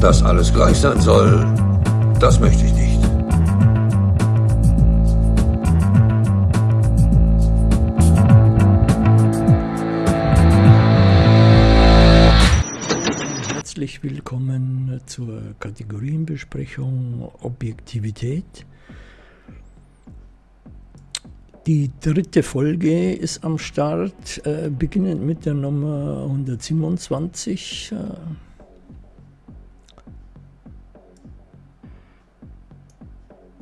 Dass alles gleich sein soll, das möchte ich nicht. Herzlich willkommen zur Kategorienbesprechung Objektivität. Die dritte Folge ist am Start, äh, beginnend mit der Nummer 127. Äh,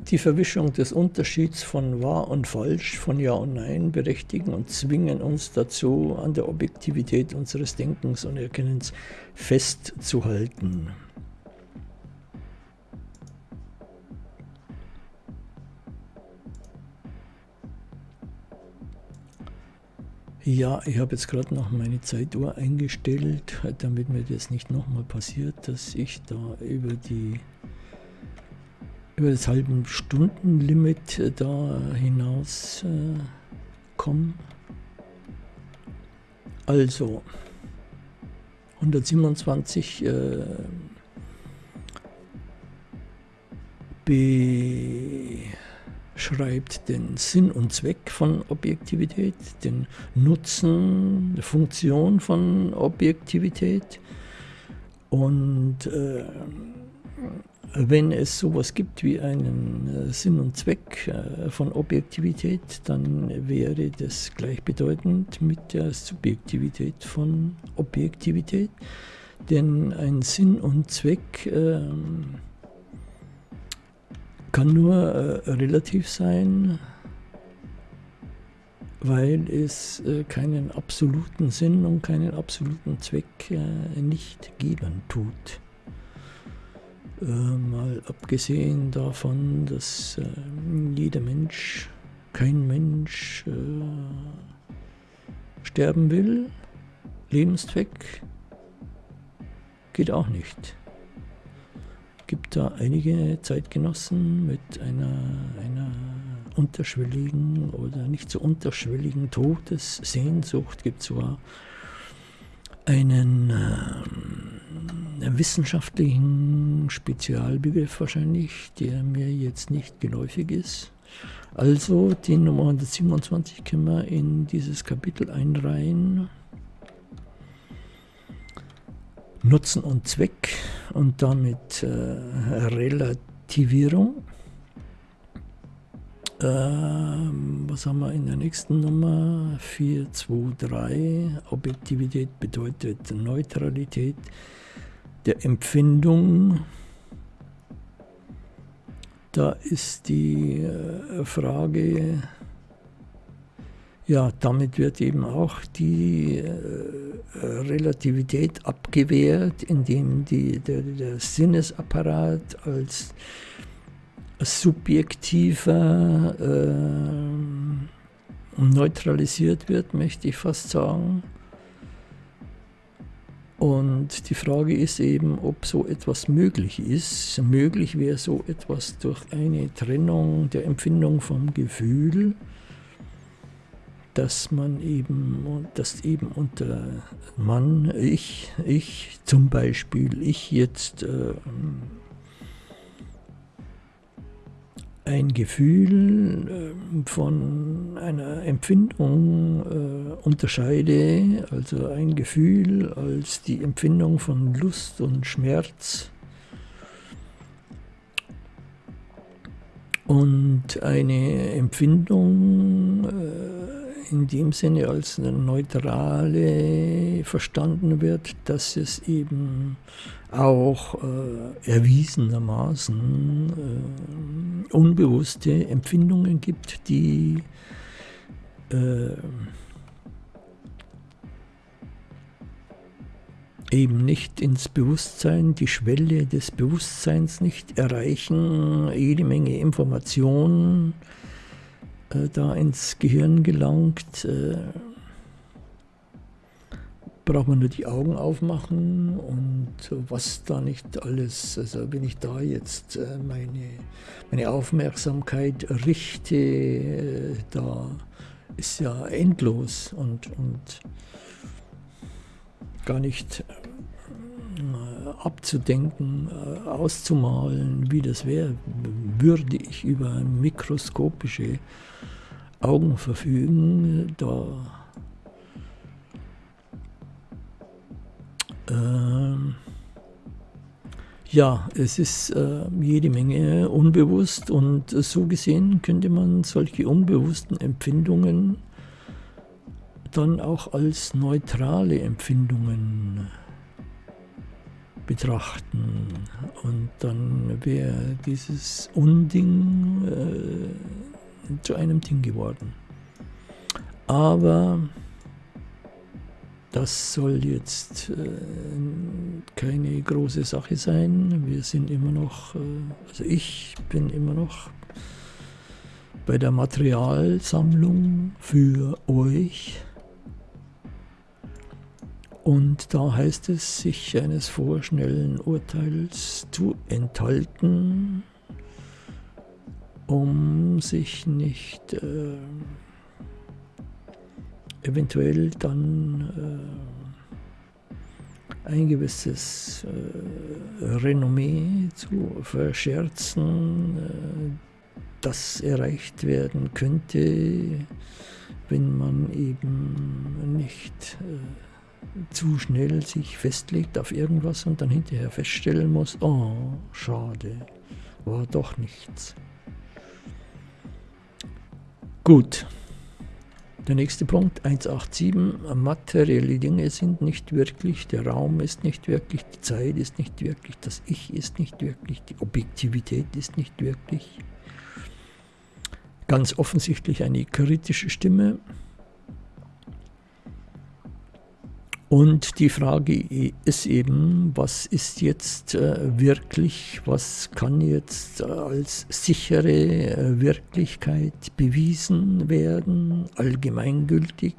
die Verwischung des Unterschieds von wahr und falsch, von ja und nein berechtigen und zwingen uns dazu, an der Objektivität unseres Denkens und Erkennens festzuhalten. Ja, ich habe jetzt gerade noch meine Zeituhr eingestellt, damit mir das nicht nochmal passiert, dass ich da über die über das halben Stundenlimit äh, da hinaus äh, komme. Also 127 äh, beschreibt den Sinn und Zweck von Objektivität, den Nutzen, die Funktion von Objektivität und äh, wenn es sowas gibt wie einen äh, Sinn und Zweck äh, von Objektivität, dann wäre das gleichbedeutend mit der Subjektivität von Objektivität. Denn ein Sinn und Zweck äh, kann nur äh, relativ sein, weil es keinen absoluten Sinn und keinen absoluten Zweck nicht geben tut. Äh, mal abgesehen davon, dass äh, jeder Mensch, kein Mensch äh, sterben will, Lebenszweck geht auch nicht. Gibt da einige Zeitgenossen mit einer, einer unterschwelligen oder nicht so unterschwelligen Todessehnsucht, gibt zwar einen äh, wissenschaftlichen Spezialbegriff wahrscheinlich, der mir jetzt nicht geläufig ist. Also die Nummer 127 können wir in dieses Kapitel einreihen. Nutzen und Zweck und damit äh, Relativierung. Ähm, was haben wir in der nächsten Nummer? 4, 2, 3. Objektivität bedeutet Neutralität der Empfindung. Da ist die äh, Frage, ja, damit wird eben auch die äh, Relativität abgewehrt, indem die, der, der Sinnesapparat als subjektiver äh, neutralisiert wird, möchte ich fast sagen. Und die Frage ist eben, ob so etwas möglich ist. Möglich wäre so etwas durch eine Trennung der Empfindung vom Gefühl, dass man eben, dass eben unter Mann, ich, ich zum Beispiel, ich jetzt äh, ein Gefühl äh, von einer Empfindung äh, unterscheide, also ein Gefühl als die Empfindung von Lust und Schmerz. Und eine Empfindung äh, in dem Sinne als eine neutrale verstanden wird, dass es eben auch äh, erwiesenermaßen äh, unbewusste Empfindungen gibt, die äh, eben nicht ins Bewusstsein, die Schwelle des Bewusstseins nicht erreichen, jede Menge Informationen äh, da ins Gehirn gelangt. Äh, braucht man nur die Augen aufmachen und was da nicht alles, also wenn ich da jetzt äh, meine, meine Aufmerksamkeit richte, äh, da ist ja endlos und, und gar nicht äh, abzudenken, auszumalen, wie das wäre, würde ich über mikroskopische Augen verfügen, da äh, ja, es ist äh, jede Menge unbewusst und so gesehen könnte man solche unbewussten Empfindungen dann auch als neutrale Empfindungen betrachten. Und dann wäre dieses Unding äh, zu einem Ding geworden. Aber das soll jetzt äh, keine große Sache sein. Wir sind immer noch, äh, also ich bin immer noch bei der Materialsammlung für euch. Und da heißt es, sich eines vorschnellen Urteils zu enthalten, um sich nicht äh, eventuell dann äh, ein gewisses äh, Renommee zu verscherzen, äh, das erreicht werden könnte, wenn man eben nicht äh, zu schnell sich festlegt auf irgendwas und dann hinterher feststellen muss, oh, schade, war doch nichts. Gut. Der nächste Punkt, 187, materielle Dinge sind nicht wirklich, der Raum ist nicht wirklich, die Zeit ist nicht wirklich, das Ich ist nicht wirklich, die Objektivität ist nicht wirklich. Ganz offensichtlich eine kritische Stimme, Und die Frage ist eben, was ist jetzt äh, wirklich, was kann jetzt äh, als sichere äh, Wirklichkeit bewiesen werden, allgemeingültig,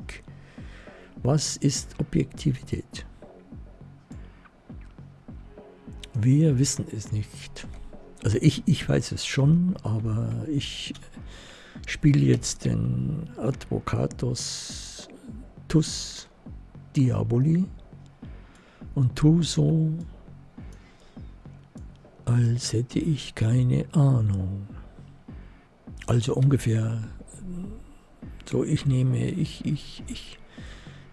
was ist Objektivität? Wir wissen es nicht. Also ich, ich weiß es schon, aber ich spiele jetzt den Advocatus Tus Diaboli und tu so, als hätte ich keine Ahnung. Also ungefähr so, ich nehme, ich, ich, ich,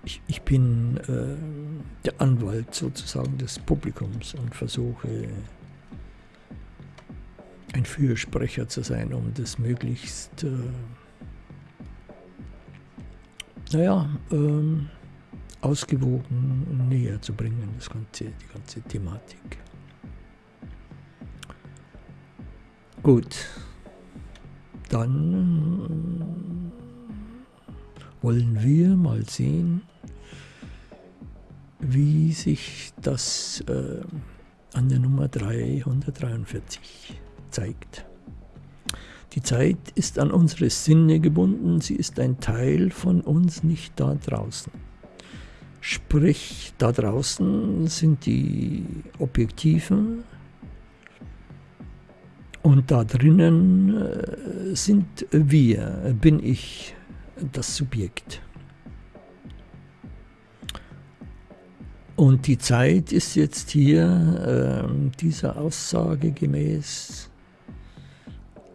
ich, ich bin äh, der Anwalt sozusagen des Publikums und versuche ein Fürsprecher zu sein, um das möglichst, äh, naja, ähm, ausgewogen näher zu bringen, das ganze, die ganze Thematik. Gut, dann wollen wir mal sehen, wie sich das äh, an der Nummer 343 zeigt. Die Zeit ist an unsere Sinne gebunden, sie ist ein Teil von uns, nicht da draußen. Sprich, da draußen sind die Objektiven und da drinnen äh, sind wir, bin ich das Subjekt. Und die Zeit ist jetzt hier äh, dieser Aussage gemäß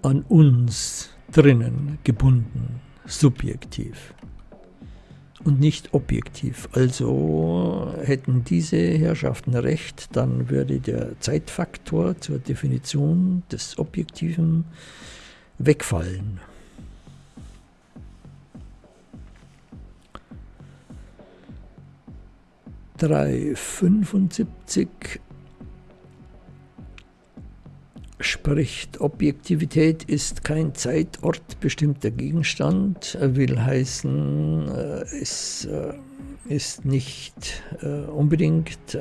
an uns drinnen gebunden, subjektiv und nicht objektiv. Also hätten diese Herrschaften recht, dann würde der Zeitfaktor zur Definition des Objektiven wegfallen. Drei fünfundsiebzig spricht, Objektivität ist kein Zeitort bestimmter Gegenstand, will heißen, äh, es äh, ist nicht äh, unbedingt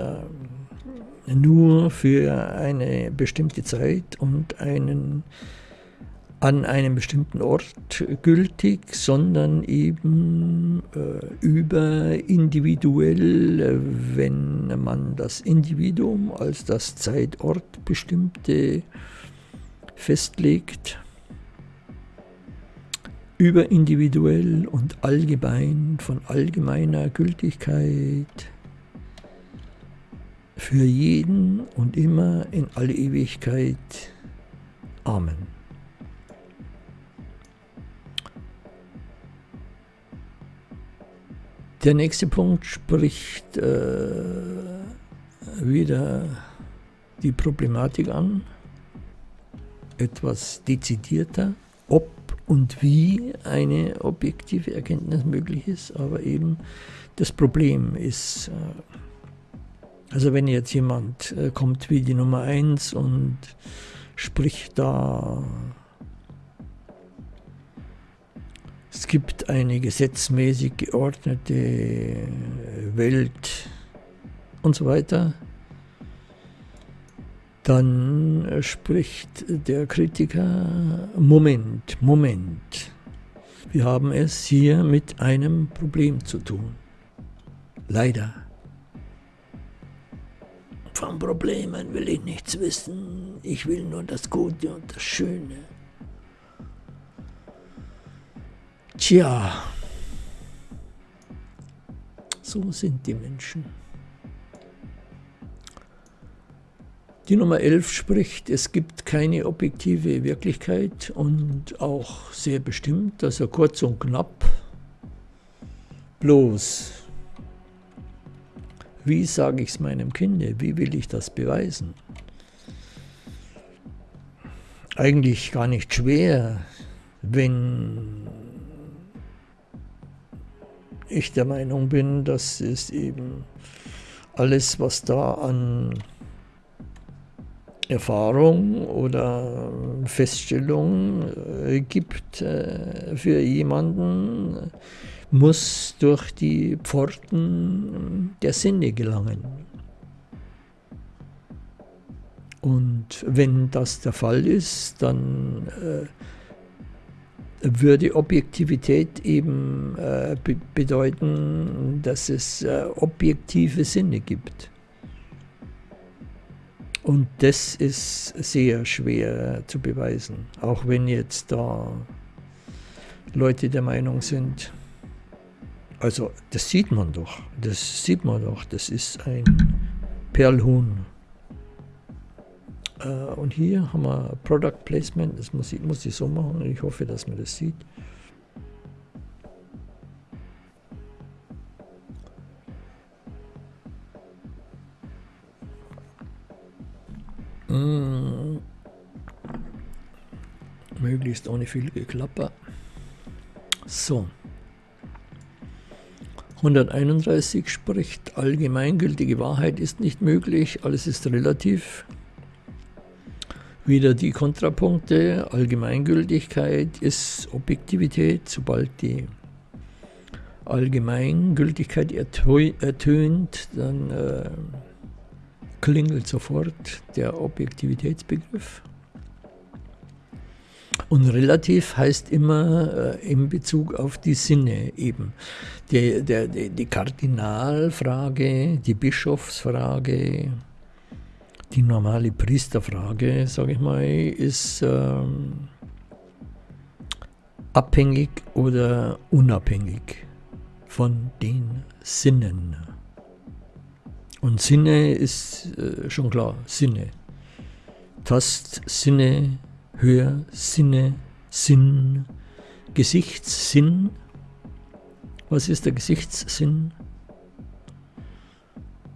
nur für eine bestimmte Zeit und einen an einem bestimmten Ort gültig, sondern eben äh, überindividuell, wenn man das Individuum als das Zeitort bestimmte festlegt, überindividuell und allgemein von allgemeiner Gültigkeit für jeden und immer in alle Ewigkeit. Amen. Der nächste Punkt spricht äh, wieder die Problematik an, etwas dezidierter, ob und wie eine objektive Erkenntnis möglich ist, aber eben das Problem ist, äh, also wenn jetzt jemand äh, kommt wie die Nummer 1 und spricht da Es gibt eine gesetzmäßig geordnete Welt und so weiter. Dann spricht der Kritiker, Moment, Moment, wir haben es hier mit einem Problem zu tun. Leider. Von Problemen will ich nichts wissen, ich will nur das Gute und das Schöne. Tja, so sind die Menschen. Die Nummer 11 spricht, es gibt keine objektive Wirklichkeit und auch sehr bestimmt, also kurz und knapp. Bloß, wie sage ich es meinem Kinde? Wie will ich das beweisen? Eigentlich gar nicht schwer, wenn ich der Meinung bin, dass es eben alles, was da an Erfahrung oder Feststellung äh, gibt äh, für jemanden, muss durch die Pforten der Sinne gelangen. Und wenn das der Fall ist, dann äh, würde Objektivität eben äh, be bedeuten, dass es äh, objektive Sinne gibt. Und das ist sehr schwer zu beweisen, auch wenn jetzt da Leute der Meinung sind, also das sieht man doch, das sieht man doch, das ist ein Perlhuhn. Äh, und hier haben wir Product Placement, das muss ich, muss ich so machen und ich hoffe, dass man das sieht. Mm. Möglichst ohne viel Geklapper. So. 131 spricht, allgemeingültige Wahrheit ist nicht möglich, alles ist relativ. Wieder die Kontrapunkte, Allgemeingültigkeit ist Objektivität, sobald die Allgemeingültigkeit ertönt, dann äh, klingelt sofort der Objektivitätsbegriff. Und relativ heißt immer äh, in Bezug auf die Sinne eben. Die, der, die, die Kardinalfrage, die Bischofsfrage, die normale Priesterfrage, sage ich mal, ist ähm, abhängig oder unabhängig von den Sinnen. Und Sinne ist äh, schon klar, Sinne. Tastsinne, Hörsinne, Sinn, Gesichtssinn. Was ist der Gesichtssinn?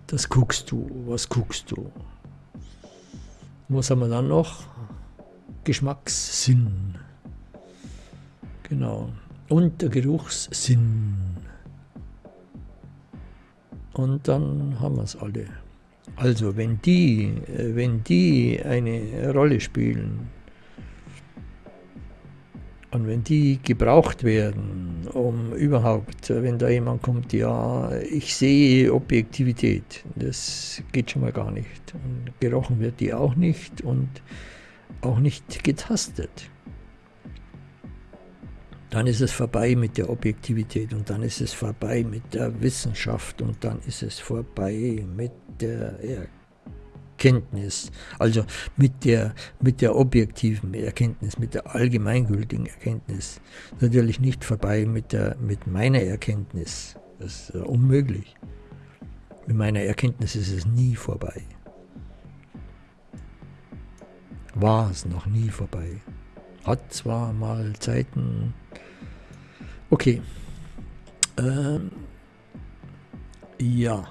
Das guckst du, was guckst du? Was haben wir dann noch? Geschmackssinn. Genau. Und der Geruchssinn. Und dann haben wir es alle. Also wenn die, wenn die eine Rolle spielen und wenn die gebraucht werden, um überhaupt, wenn da jemand kommt, ja, ich sehe Objektivität, das geht schon mal gar nicht. Und gerochen wird die auch nicht und auch nicht getastet dann ist es vorbei mit der Objektivität und dann ist es vorbei mit der Wissenschaft und dann ist es vorbei mit der Erkenntnis, also mit der, mit der objektiven Erkenntnis, mit der allgemeingültigen Erkenntnis. Natürlich nicht vorbei mit, der, mit meiner Erkenntnis, das ist unmöglich. Mit meiner Erkenntnis ist es nie vorbei. War es noch nie vorbei. Hat zwar mal Zeiten. Okay. Ähm, ja.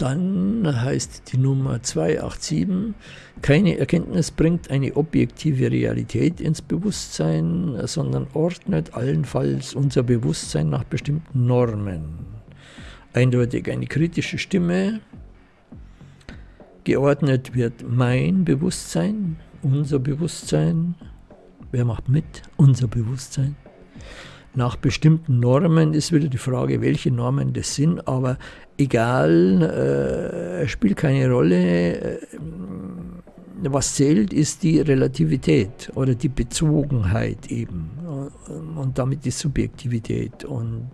Dann heißt die Nummer 287, keine Erkenntnis bringt eine objektive Realität ins Bewusstsein, sondern ordnet allenfalls unser Bewusstsein nach bestimmten Normen. Eindeutig eine kritische Stimme. Geordnet wird mein Bewusstsein, unser Bewusstsein. Wer macht mit? Unser Bewusstsein nach bestimmten Normen ist wieder die Frage, welche Normen das sind, aber egal, äh, spielt keine Rolle. Äh, was zählt, ist die Relativität oder die Bezogenheit eben und damit die Subjektivität und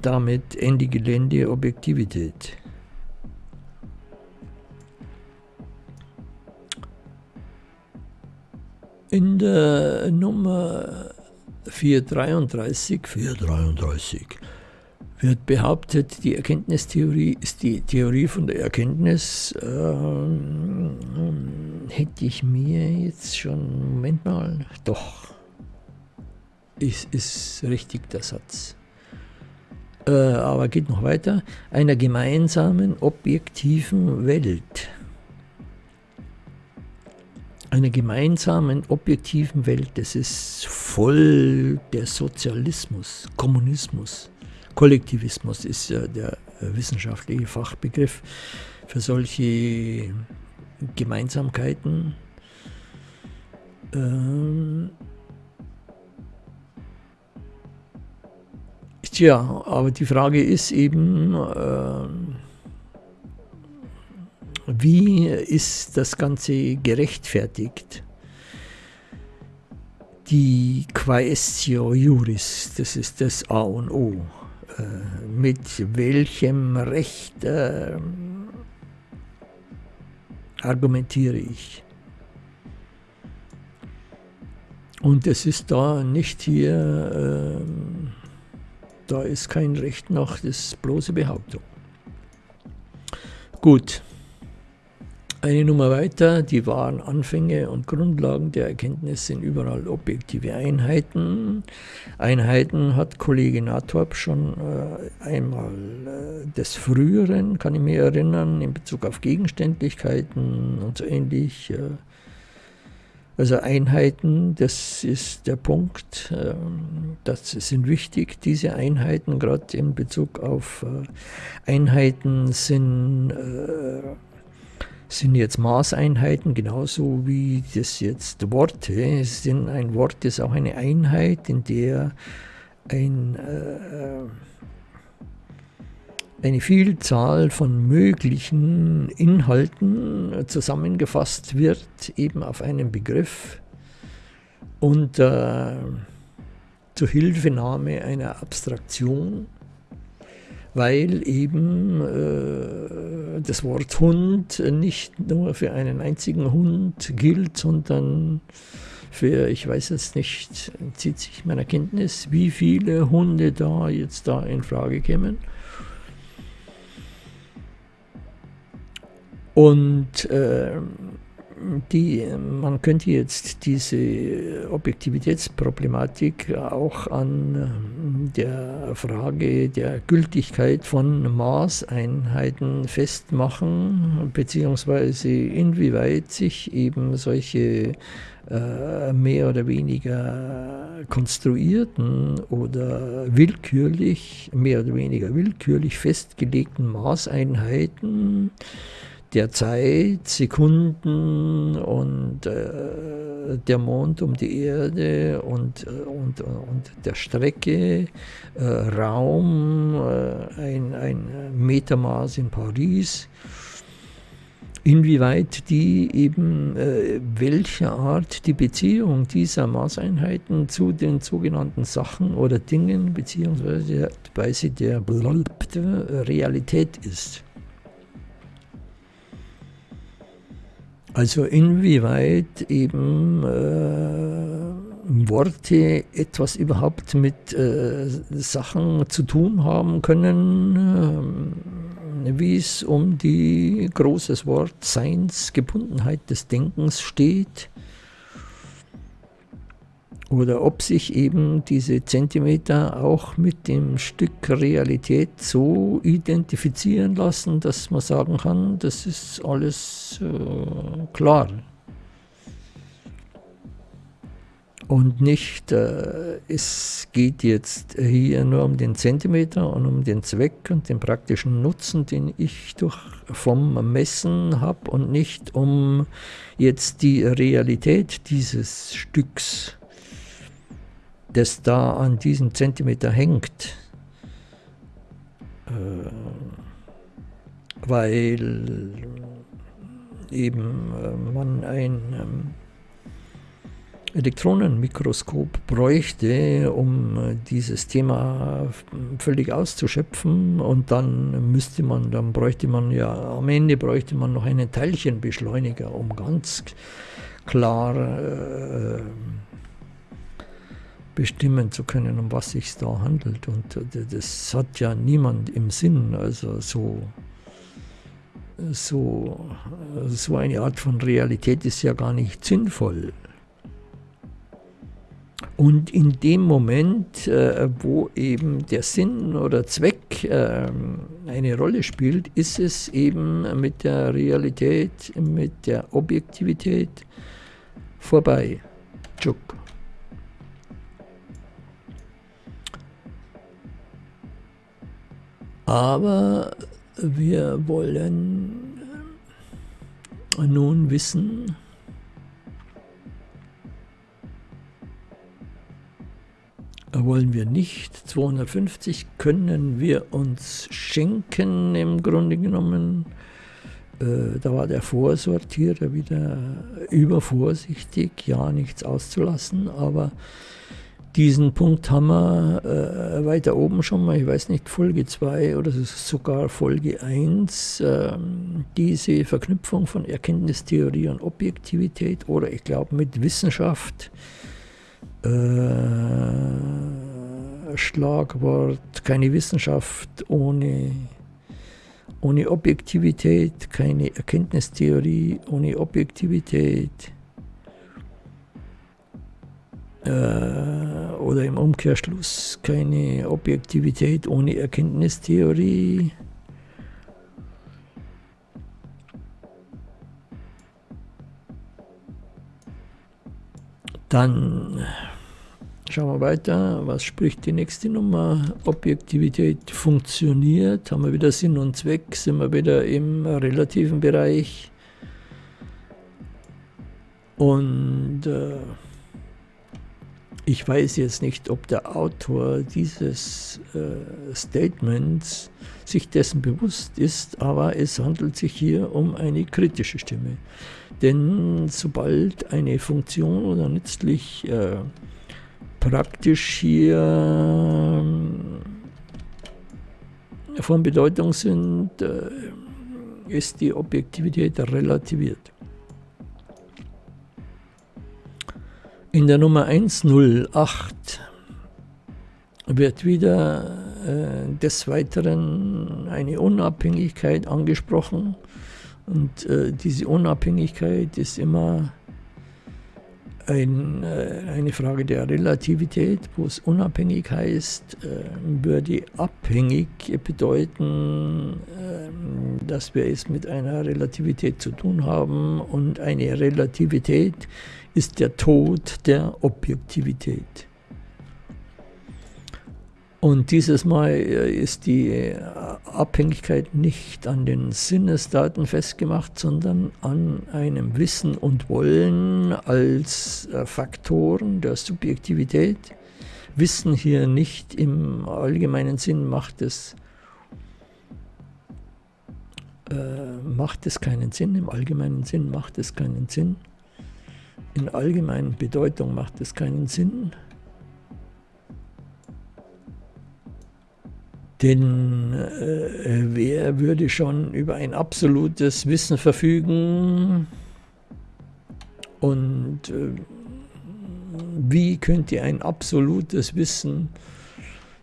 damit Ende Gelände Objektivität. In der Nummer 433, 433 wird behauptet, die Erkenntnistheorie ist die Theorie von der Erkenntnis. Ähm, hätte ich mir jetzt schon, Moment mal, doch, ist, ist richtig der Satz. Äh, aber geht noch weiter, einer gemeinsamen objektiven Welt einer gemeinsamen, objektiven Welt. Das ist voll der Sozialismus, Kommunismus. Kollektivismus ist ja der wissenschaftliche Fachbegriff für solche Gemeinsamkeiten. Ähm Tja, aber die Frage ist eben, äh, wie ist das Ganze gerechtfertigt? Die Quaestio Juris, das ist das A und O. Äh, mit welchem Recht äh, argumentiere ich? Und es ist da nicht hier, äh, da ist kein Recht nach, das bloße Behauptung. Gut. Eine Nummer weiter, die wahren Anfänge und Grundlagen der Erkenntnis sind überall objektive Einheiten. Einheiten hat Kollege Nathorp schon äh, einmal äh, des Früheren, kann ich mir erinnern, in Bezug auf Gegenständlichkeiten und so ähnlich. Äh, also Einheiten, das ist der Punkt, äh, das sind wichtig, diese Einheiten, gerade in Bezug auf äh, Einheiten sind äh, sind jetzt Maßeinheiten, genauso wie das jetzt Worte sind. Ein Wort ist auch eine Einheit, in der ein, äh, eine Vielzahl von möglichen Inhalten zusammengefasst wird, eben auf einen Begriff unter Zuhilfenahme einer Abstraktion weil eben äh, das Wort Hund nicht nur für einen einzigen Hund gilt, sondern für, ich weiß es nicht, zieht sich meiner Kenntnis, wie viele Hunde da jetzt da in Frage kämen. Und äh, die, man könnte jetzt diese Objektivitätsproblematik auch an ähm, der Frage der Gültigkeit von Maßeinheiten festmachen, beziehungsweise inwieweit sich eben solche äh, mehr oder weniger konstruierten oder willkürlich, mehr oder weniger willkürlich festgelegten Maßeinheiten der Zeit, Sekunden und äh, der Mond um die Erde und, äh, und, und der Strecke, äh, Raum, äh, ein, ein Metermaß in Paris, inwieweit die eben, äh, welche Art die Beziehung dieser Maßeinheiten zu den sogenannten Sachen oder Dingen beziehungsweise der Realität ist. Also inwieweit eben äh, Worte etwas überhaupt mit äh, Sachen zu tun haben können, äh, wie es um die großes Wort Seinsgebundenheit des Denkens steht oder ob sich eben diese Zentimeter auch mit dem Stück Realität so identifizieren lassen, dass man sagen kann, das ist alles äh, klar. Und nicht, äh, es geht jetzt hier nur um den Zentimeter und um den Zweck und den praktischen Nutzen, den ich durch, vom Messen habe und nicht um jetzt die Realität dieses Stücks das da an diesem Zentimeter hängt, äh, weil eben äh, man ein ähm, Elektronenmikroskop bräuchte, um äh, dieses Thema völlig auszuschöpfen. Und dann müsste man, dann bräuchte man ja, am Ende bräuchte man noch einen Teilchenbeschleuniger, um ganz klar äh, bestimmen zu können, um was sich da handelt. Und äh, das hat ja niemand im Sinn. Also so, so, so eine Art von Realität ist ja gar nicht sinnvoll. Und in dem Moment, äh, wo eben der Sinn oder Zweck äh, eine Rolle spielt, ist es eben mit der Realität, mit der Objektivität vorbei. Tschuk. Aber wir wollen nun wissen, wollen wir nicht. 250 können wir uns schenken im Grunde genommen. Äh, da war der Vorsortierer wieder übervorsichtig, ja nichts auszulassen, aber diesen Punkt haben wir äh, weiter oben schon mal, ich weiß nicht, Folge 2 oder sogar Folge 1, äh, diese Verknüpfung von Erkenntnistheorie und Objektivität oder ich glaube mit Wissenschaft. Äh, Schlagwort, keine Wissenschaft ohne, ohne Objektivität, keine Erkenntnistheorie ohne Objektivität äh, oder im Umkehrschluss keine Objektivität ohne Erkenntnistheorie. Dann schauen wir weiter. Was spricht die nächste Nummer? Objektivität funktioniert. Haben wir wieder Sinn und Zweck? Sind wir wieder im relativen Bereich? Und äh, ich weiß jetzt nicht, ob der Autor dieses äh, Statements sich dessen bewusst ist, aber es handelt sich hier um eine kritische Stimme. Denn sobald eine Funktion oder nützlich äh, praktisch hier äh, von Bedeutung sind, äh, ist die Objektivität relativiert. In der Nummer 108 wird wieder äh, des Weiteren eine Unabhängigkeit angesprochen. Und äh, diese Unabhängigkeit ist immer ein, äh, eine Frage der Relativität, wo es unabhängig heißt, äh, würde abhängig bedeuten, äh, dass wir es mit einer Relativität zu tun haben und eine Relativität ist der Tod der Objektivität. Und dieses Mal äh, ist die äh, Abhängigkeit nicht an den Sinnesdaten festgemacht, sondern an einem Wissen und Wollen als äh, Faktoren der Subjektivität. Wissen hier nicht im allgemeinen Sinn macht es, äh, macht es keinen Sinn, im allgemeinen Sinn macht es keinen Sinn, in allgemeinen Bedeutung macht es keinen Sinn. Denn äh, wer würde schon über ein absolutes Wissen verfügen und äh, wie könnte ein absolutes Wissen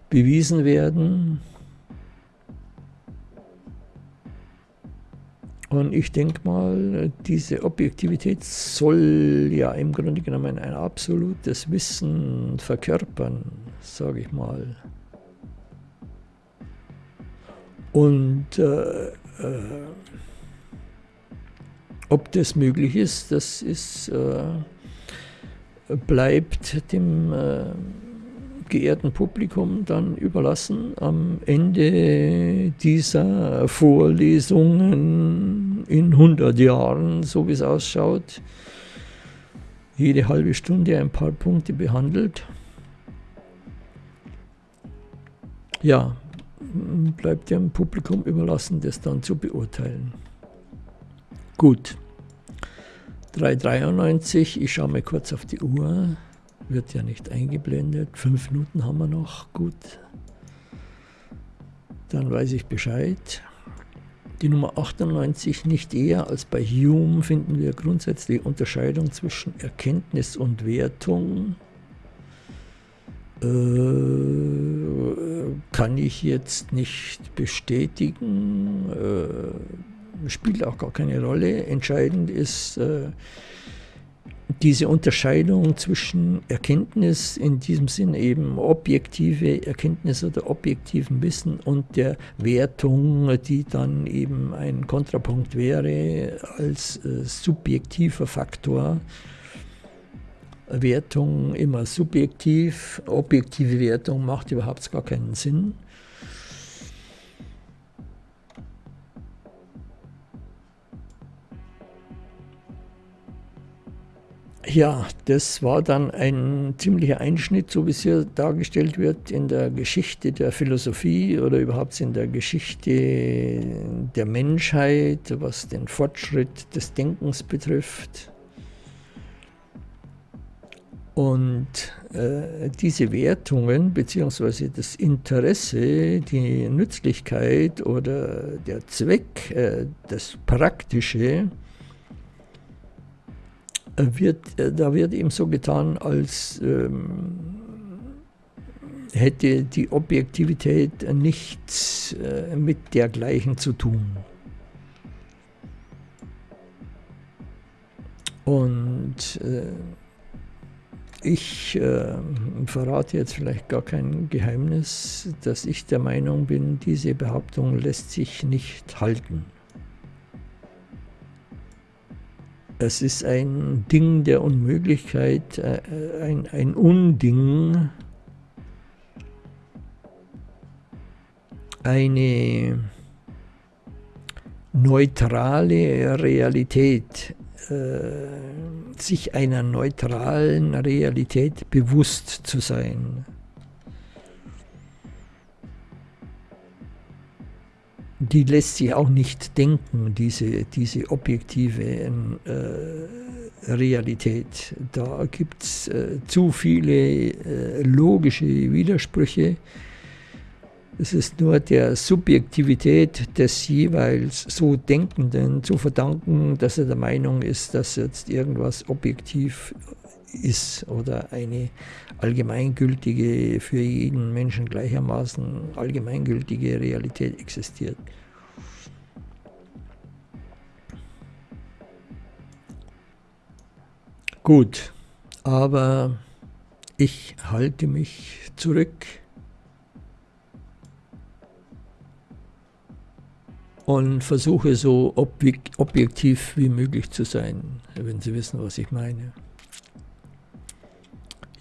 bewiesen werden? Und ich denke mal, diese Objektivität soll ja im Grunde genommen ein absolutes Wissen verkörpern, sage ich mal. Und äh, äh, ob das möglich ist, das ist, äh, bleibt dem äh, geehrten Publikum dann überlassen am Ende dieser Vorlesungen in 100 Jahren, so wie es ausschaut, jede halbe Stunde ein paar Punkte behandelt. Ja, bleibt dem Publikum überlassen, das dann zu beurteilen. Gut. 3,93, ich schaue mal kurz auf die Uhr wird ja nicht eingeblendet. Fünf Minuten haben wir noch, gut. Dann weiß ich Bescheid. Die Nummer 98, nicht eher als bei Hume finden wir grundsätzlich Unterscheidung zwischen Erkenntnis und Wertung. Äh, kann ich jetzt nicht bestätigen, äh, spielt auch gar keine Rolle. Entscheidend ist, äh, diese Unterscheidung zwischen Erkenntnis, in diesem Sinn eben objektive Erkenntnis oder objektiven Wissen und der Wertung, die dann eben ein Kontrapunkt wäre als äh, subjektiver Faktor. Wertung immer subjektiv, objektive Wertung macht überhaupt gar keinen Sinn. Ja, das war dann ein ziemlicher Einschnitt, so wie es hier dargestellt wird, in der Geschichte der Philosophie oder überhaupt in der Geschichte der Menschheit, was den Fortschritt des Denkens betrifft. Und äh, diese Wertungen bzw. das Interesse, die Nützlichkeit oder der Zweck, äh, das Praktische, wird, äh, da wird eben so getan, als ähm, hätte die Objektivität nichts äh, mit dergleichen zu tun. Und äh, ich äh, verrate jetzt vielleicht gar kein Geheimnis, dass ich der Meinung bin, diese Behauptung lässt sich nicht halten. Es ist ein Ding der Unmöglichkeit, äh, ein, ein Unding, eine neutrale Realität, äh, sich einer neutralen Realität bewusst zu sein. Die lässt sich auch nicht denken, diese, diese objektive äh, Realität. Da gibt es äh, zu viele äh, logische Widersprüche. Es ist nur der Subjektivität des jeweils so Denkenden zu verdanken, dass er der Meinung ist, dass jetzt irgendwas objektiv ist oder eine allgemeingültige, für jeden Menschen gleichermaßen allgemeingültige Realität existiert. Gut, aber ich halte mich zurück und versuche so objektiv wie möglich zu sein, wenn Sie wissen, was ich meine.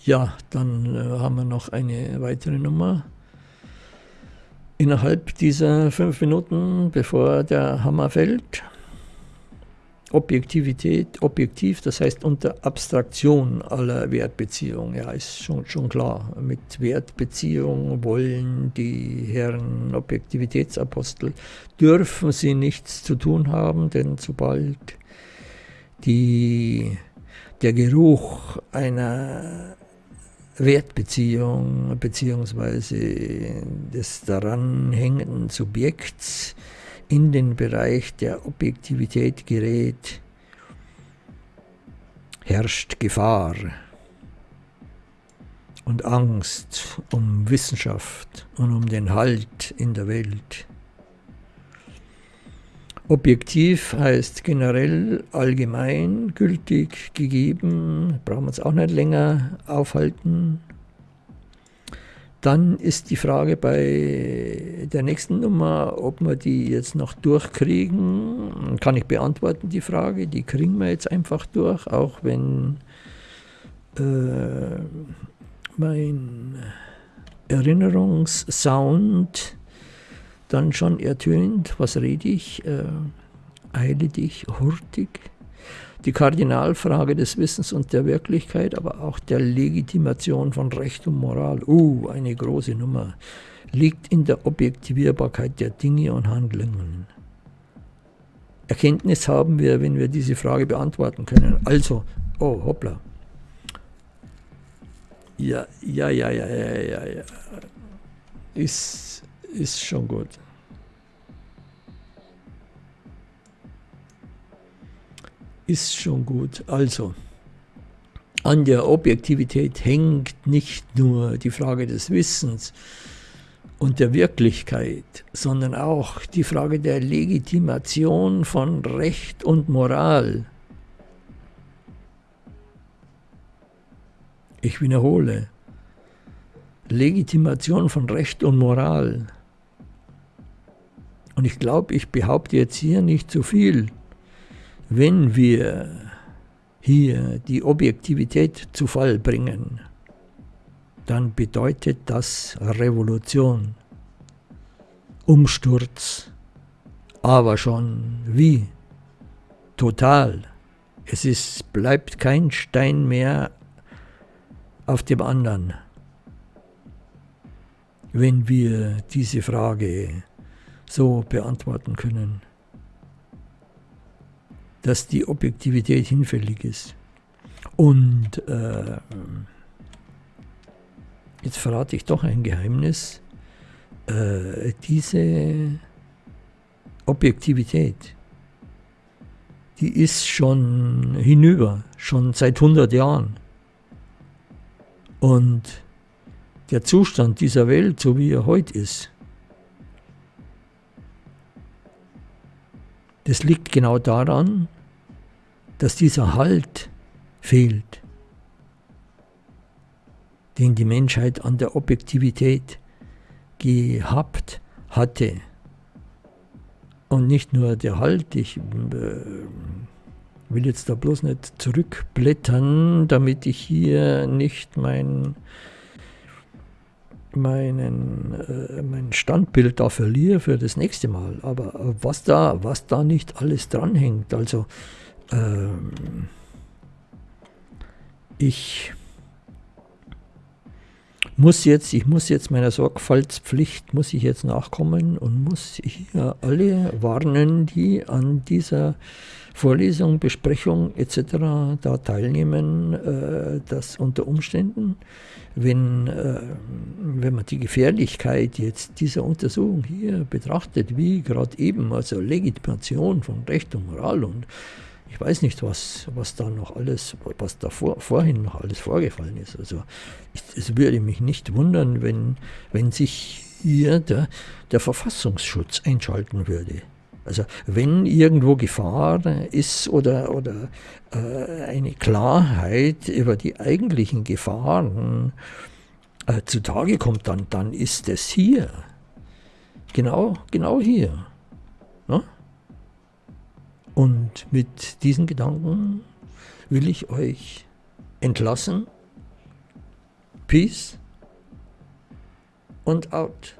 Ja, dann äh, haben wir noch eine weitere Nummer. Innerhalb dieser fünf Minuten, bevor der Hammer fällt, Objektivität, objektiv, das heißt unter Abstraktion aller Wertbeziehungen. Ja, ist schon, schon klar. Mit Wertbeziehungen wollen die Herren Objektivitätsapostel, dürfen sie nichts zu tun haben, denn sobald die, der Geruch einer Wertbeziehung bzw. des daran hängenden Subjekts in den Bereich der Objektivität gerät, herrscht Gefahr. und Angst um Wissenschaft und um den Halt in der Welt. Objektiv heißt generell, allgemein, gültig, gegeben, brauchen wir uns auch nicht länger aufhalten. Dann ist die Frage bei der nächsten Nummer, ob wir die jetzt noch durchkriegen. Kann ich beantworten, die Frage. Die kriegen wir jetzt einfach durch, auch wenn äh, mein Erinnerungssound dann schon ertönt, was rede ich, äh, eile dich hurtig. Die Kardinalfrage des Wissens und der Wirklichkeit, aber auch der Legitimation von Recht und Moral, uh, eine große Nummer, liegt in der Objektivierbarkeit der Dinge und Handlungen. Erkenntnis haben wir, wenn wir diese Frage beantworten können. Also, oh, hoppla. Ja, ja, ja, ja, ja, ja, ja. Ist, ist schon gut. Ist schon gut. Also, an der Objektivität hängt nicht nur die Frage des Wissens und der Wirklichkeit, sondern auch die Frage der Legitimation von Recht und Moral. Ich wiederhole, Legitimation von Recht und Moral. Und ich glaube, ich behaupte jetzt hier nicht zu viel, wenn wir hier die Objektivität zu Fall bringen, dann bedeutet das Revolution, Umsturz, aber schon wie? Total. Es ist, bleibt kein Stein mehr auf dem anderen. Wenn wir diese Frage so beantworten können, dass die Objektivität hinfällig ist. Und äh, jetzt verrate ich doch ein Geheimnis. Äh, diese Objektivität, die ist schon hinüber, schon seit 100 Jahren. Und der Zustand dieser Welt, so wie er heute ist, das liegt genau daran, dass dieser Halt fehlt, den die Menschheit an der Objektivität gehabt hatte. Und nicht nur der Halt, ich äh, will jetzt da bloß nicht zurückblättern, damit ich hier nicht mein, meinen, äh, mein Standbild da verliere für das nächste Mal. Aber was da, was da nicht alles dranhängt, also ähm, ich muss jetzt, ich muss jetzt meiner Sorgfaltspflicht, muss ich jetzt nachkommen und muss hier alle warnen, die an dieser Vorlesung, Besprechung etc. da teilnehmen, äh, dass unter Umständen, wenn, äh, wenn man die Gefährlichkeit jetzt dieser Untersuchung hier betrachtet, wie gerade eben, also Legitimation von Recht und Moral und ich weiß nicht, was, was da noch alles, was da vor, vorhin noch alles vorgefallen ist. Also ich, es würde mich nicht wundern, wenn, wenn sich hier der, der Verfassungsschutz einschalten würde. Also wenn irgendwo Gefahr ist oder, oder äh, eine Klarheit über die eigentlichen Gefahren äh, zutage kommt, dann, dann ist es hier. Genau, genau hier. Und mit diesen Gedanken will ich euch entlassen. Peace und out.